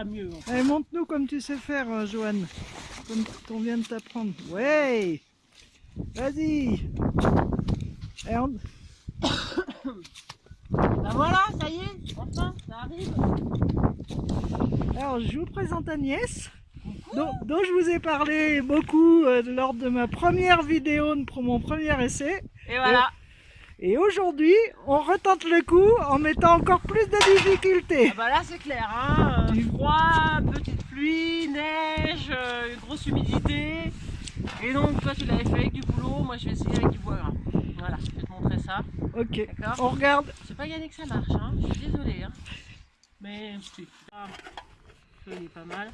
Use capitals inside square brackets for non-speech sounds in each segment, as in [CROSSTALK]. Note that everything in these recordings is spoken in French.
sera mieux. hein. Allez, montre-nous comme tu sais faire, euh, Joanne. Comme on vient de t'apprendre. Ouais Vas-y Et on- [COUGHS] Bah voilà, ça y est, enfin, ça arrive. Alors, je vous présente Agnès, dont, dont je vous ai parlé beaucoup euh, lors de ma première vidéo pour mon premier essai. Et voilà. Et aujourd'hui, on retente le coup en mettant encore plus de difficultés. Ah bah là c'est clair, hein. euh, froid, petite pluie, neige, euh, grosse humidité. Et donc toi tu l'avais fait avec du boulot, moi je vais essayer avec du bois gras. Voilà, je vais te montrer ça, Ok, d'accord on regarde. C'est pas gagné que ça marche, hein. je suis désolée. Hein. Mais si. Ah, le feu il est pas mal.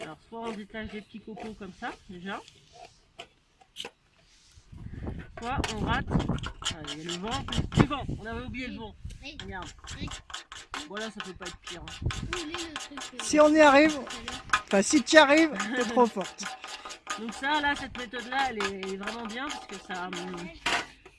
Alors soit on détache des petits copeaux comme ça déjà. On rate. Ah, il y a le vent. Du vent, on avait oublié le vent. Regarde. Voilà, ça peut pas être pire. hein. Euh, Si on y arrive, enfin si tu y arrives, t'es trop [LAUGHS] forte. Donc ça, là, cette méthode-là, elle est, elle est vraiment bien parce que ça, hum,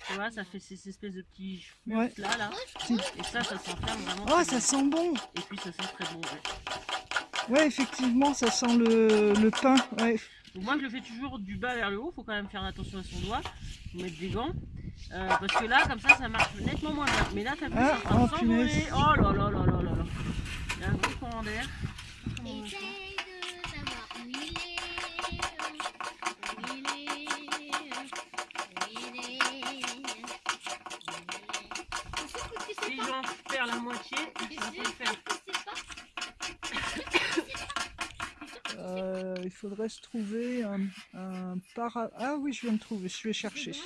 tu vois, ça fait ces espèces de petits Ouais. là, là. Si- Et ça, ça s'enferme vraiment. Oh, ça bien. sent bon. Et puis ça sent très bon. ouais. Ouais, effectivement, ça sent le, le pain. Ouais. Donc moi, je le fais toujours du bas vers le haut. Faut quand même faire attention à son doigt, mettre des gants. Euh, parce que là, comme ça, ça marche nettement moins bien. Mais là, t'as vu, Ah, train de oh, s'envoler. Oh là là là là là là. Il y a un gros courant d'air. Faudrait se trouver un, un para... Ah oui, je viens de trouver, je vais chercher. Ça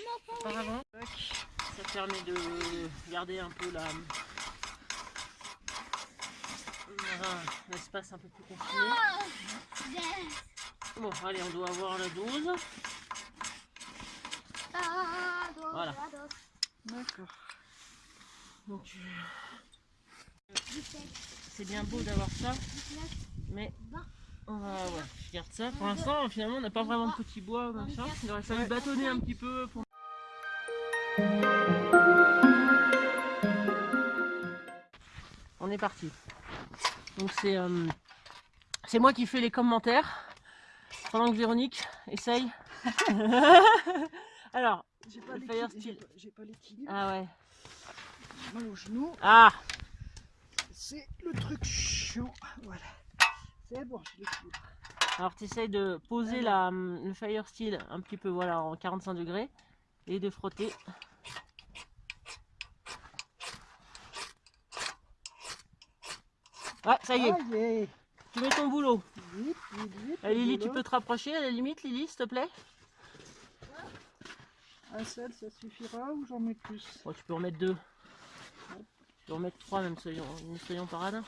permet de garder un peu la l'espace un peu plus confiné. Bon, allez, on doit avoir la dose. Dos, Voilà. D'accord. Donc, euh, 17, c'est bien beau d'avoir ça, 19, mais 20. On va, ouais, je garde ça. Pour l'instant, finalement, on n'a pas vraiment de petits bois comme ça. Il aurait fallu bâtonner un petit peu pour. On est parti. Donc c'est euh, c'est moi qui fais les commentaires pendant que Véronique essaye. [LAUGHS] Alors, J'ai pas l'équilibre- j'ai pas- ah ouais. Mal au genou. Ah, C'est le truc chiant. Voilà. C'est bon, l'équilibre. alors tu essayes de poser la, le fire steel un petit peu voilà en 45 degrés et de frotter. Ouais, ça y est, Ah, yeah. tu mets ton boulot. Vite, vite, vite. Lily, tu peux te rapprocher à la limite, Lily, s'il te plaît? Un seul, ça suffira ou j'en mets plus? Bon, tu peux en mettre deux. Tu peux en mettre trois, même soyons, soyons parades.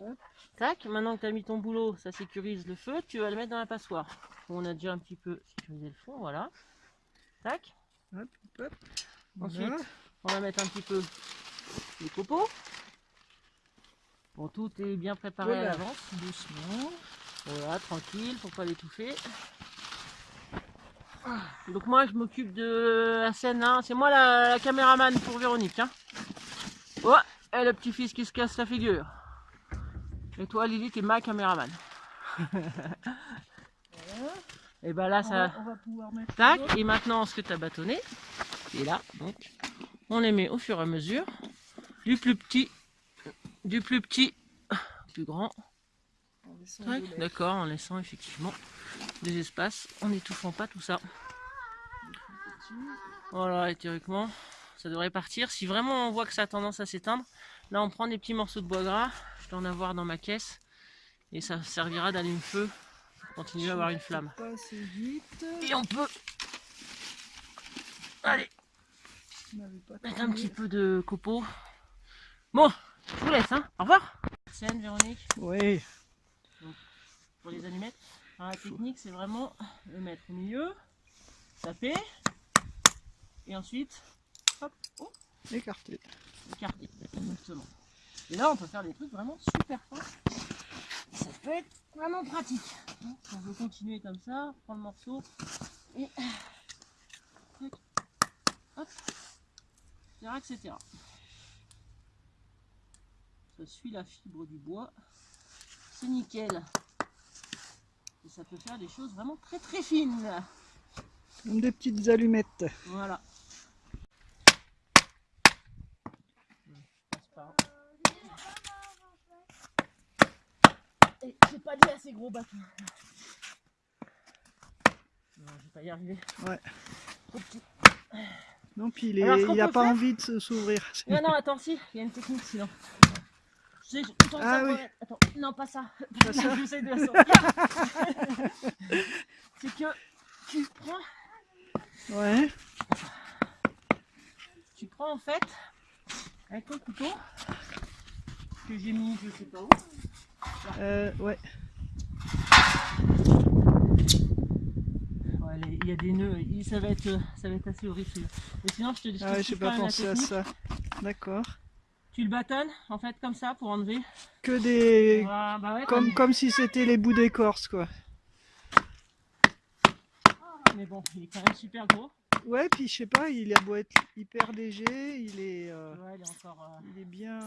Hop. Tac, maintenant que tu as mis ton boulot, ça sécurise le feu, tu vas le mettre dans la passoire. On a déjà un petit peu sécurisé le fond, voilà. Tac. Hop, hop. Ensuite, Voilà. on va mettre un petit peu les copeaux. Bon, tout est bien préparé à l'avance. Doucement. Voilà, tranquille, faut pas l'étouffer. Donc moi je m'occupe de la scène, hein. c'est moi la, la caméraman pour Véronique. Hein. Oh, et le petit-fils qui se casse la figure. Et toi Lily, t'es ma caméraman. [LAUGHS] Et ben là On ça... va, on va pouvoir mettre. Tac, et maintenant ce que tu as bâtonné, et là, donc, on les met au fur et à mesure, du plus petit, du plus petit, plus grand. D'accord, en laissant effectivement des espaces, en n'étouffant pas tout ça. Voilà, et théoriquement, ça devrait partir. Si vraiment on voit que ça a tendance à s'éteindre, là on prend des petits morceaux de bois gras, je dois en avoir dans ma caisse, et ça servira d'allume-feu pour continuer à avoir une flamme. Et on peut... Allez, mettre un petit peu de copeaux. Bon, je vous laisse, hein. Au revoir. Scène, Véronique, Oui. pour les allumettes. Alors, la technique, c'est vraiment le mettre au milieu, taper, et ensuite, hop, oh, Écarté. Exactement. Et là, on peut faire des trucs vraiment super fins. Ça peut être vraiment pratique. On veut continuer comme ça, prendre le morceau et hop. etc. Ça suit la fibre du bois. C'est nickel. Et ça peut faire des choses vraiment très très fines. Comme des petites allumettes. Voilà. Passe pas. Et j'ai pas dit assez gros bâton. Non, je vais pas y arriver. Ouais. Trop petit. Non, puis il, est, il a pas faire- envie de s'ouvrir. Non, non, attends, si, il y a une technique sinon. Je je- Ah oui. attends, non, pas ça. Pas [LAUGHS] ça J'essaie de la sortir. [LAUGHS] C'est que tu prends, Ouais. tu prends en fait, avec ton couteau, que j'ai mis je sais pas où, Euh, ouais. Il y a des nœuds, ça va être, ça va être assez horrible. Mais sinon, je te dis, Ah ouais, j'ai pas pensé à ça. D'accord. Tu le bâtonnes, en fait, comme ça, pour enlever. Que des. Voilà, bah ouais, Comme, comme si c'était les bouts d'écorce, quoi. Mais bon, il est quand même super gros. Ouais, puis je sais pas, il a beau être hyper léger, il est, euh, Ouais, il est encore, euh, il est bien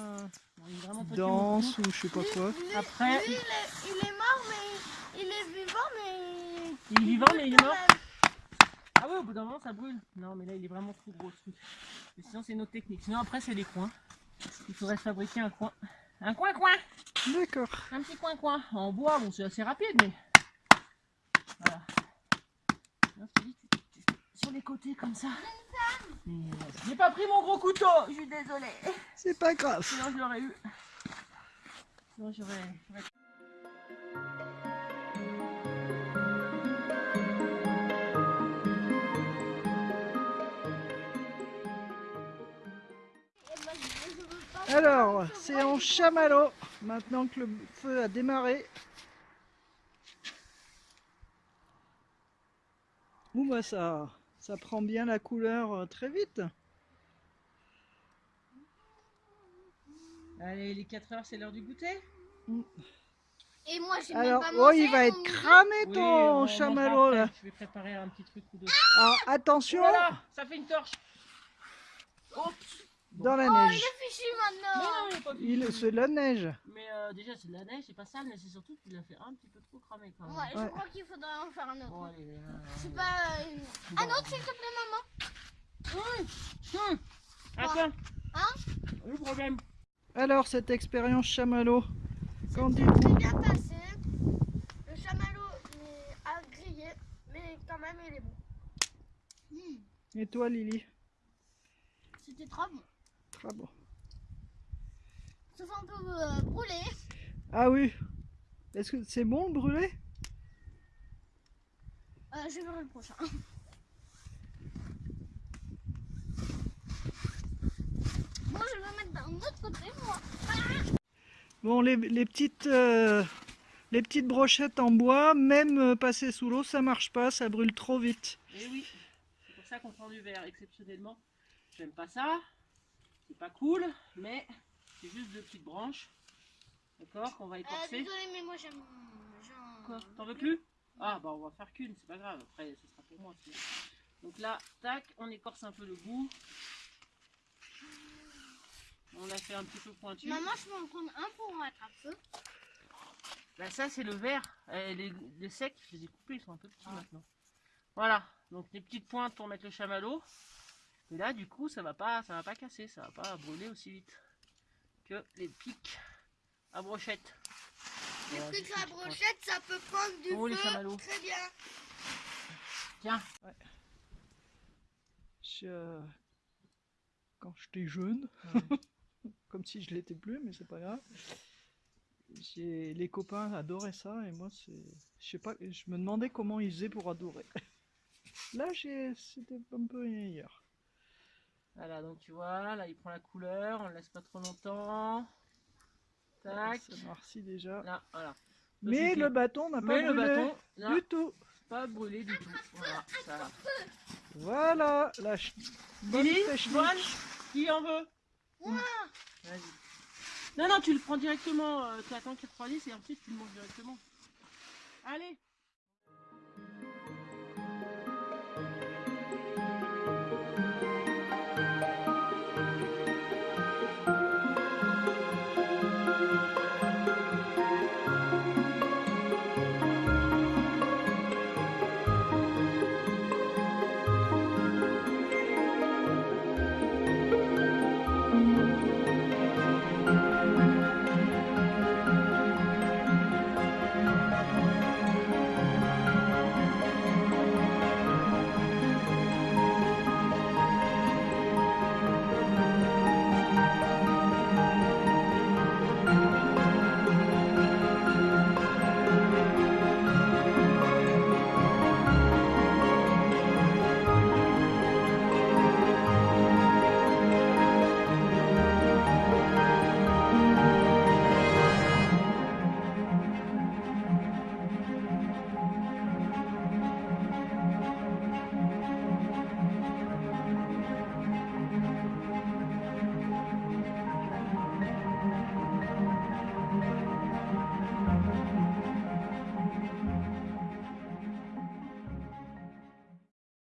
il est vraiment petit. dense ou je sais pas quoi. Lui, Après- lui, il, est, il est mort, mais il est vivant, mais. Il est vivant, mais il est mort. même. Ah ouais, au bout d'un moment, ça brûle. Non, mais là, il est vraiment trop gros, ce truc. Mais sinon, c'est une autre technique. Sinon, après, c'est les coins. Il faudrait fabriquer un coin. Un coin-coin D'accord. Un petit coin-coin. En bois, bon, c'est assez rapide, mais... Voilà. Là, je te dis, tu- tu- sur les côtés, comme ça. Euh, J'ai pas pris mon gros couteau, je suis désolée. C'est pas grave. Sinon, je l'aurais eu. Sinon, j'aurais... moi, Alors, c'est en chamallow, maintenant que le feu a démarré. Ouh, bah ça, ça prend bien la couleur euh, très vite. Allez, les 4 heures, c'est l'heure du goûter Et moi, j'ai Alors, même pas oh, il va être cramé Oui, on ton chamallow après. là. Je vais préparer un petit truc ou deux. Alors, attention, Voilà, ça fait une torche. Oups. Dans la Oh, il neige. est fichu Mais maintenant. non, il est pas Il, fichu. c'est de la neige. Mais euh, déjà, c'est de la neige, c'est pas sale, mais c'est surtout qu'il a fait un petit peu trop cramé quand même. Ouais, je Ouais. crois qu'il faudrait en faire un autre. Bon, allez. euh, C'est pas euh, un autre, s'il te plaît, maman. Attends. Hein Le problème. Alors, cette expérience chamallow, qu'en C'est dites-vous bien passé. Le chamallow est à griller, mais quand même, il est bon. Et toi, Lily? C'était trop bon. Très bon. Sauf un peu euh, brûlé. Ah oui. Est-ce que c'est bon le brûlé Euh, je verrai le prochain. Moi, je vais mettre d'un autre côté, moi. Bon, les, les petites, euh, les petites brochettes en bois, même euh, passées sous l'eau, ça marche pas, ça brûle trop vite. Et oui, c'est pour ça qu'on prend du verre exceptionnellement. J'aime pas ça, c'est pas cool, mais c'est juste deux petites branches. D'accord, qu'on va Euh, écorcer. désolé, mais moi, j'aime. j'en- Quoi T'en veux plus Ah bah on va faire qu'une, c'est pas grave, après ce sera pour moi. sinon. Donc là, tac, on écorce un peu le bout. On l'a fait un petit peu pointu. Maman, je peux en prendre un pour en mettre un feu. Bah ça c'est le vert. Euh, les, les secs, je les ai coupés, ils sont un peu petits maintenant. Voilà, donc les petites pointes pour mettre le chamallow. Et là du coup ça va pas ça va pas casser, ça va pas brûler aussi vite que les pics à brochette. Les Voilà, trucs juste à brochette, ça peut prendre du Oh, les feu. chamallows. Très bien. Tiens, Je- Quand j'étais jeune, [LAUGHS] comme si je l'étais plus, mais c'est pas grave. Les copains adoraient ça et moi, c'est, je sais pas, je me demandais comment ils faisaient pour adorer. [LAUGHS] Là, j'ai, c'était un peu meilleur. Voilà donc tu vois, là il prend la couleur, on le laisse pas trop longtemps. Tac. Ça noircit déjà. Là, voilà. Ça Mais le bâton n'a pas Mais le brûlé bâton, là, du tout. pas brûlé du tout. Voilà, ça. Voilà, la ch- qui en veut Moi. Vas-y. Non, non, tu le prends directement. euh, tu attends qu'il refroidisse et ensuite tu le manges directement. Allez